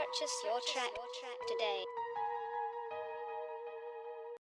Purchase your track today.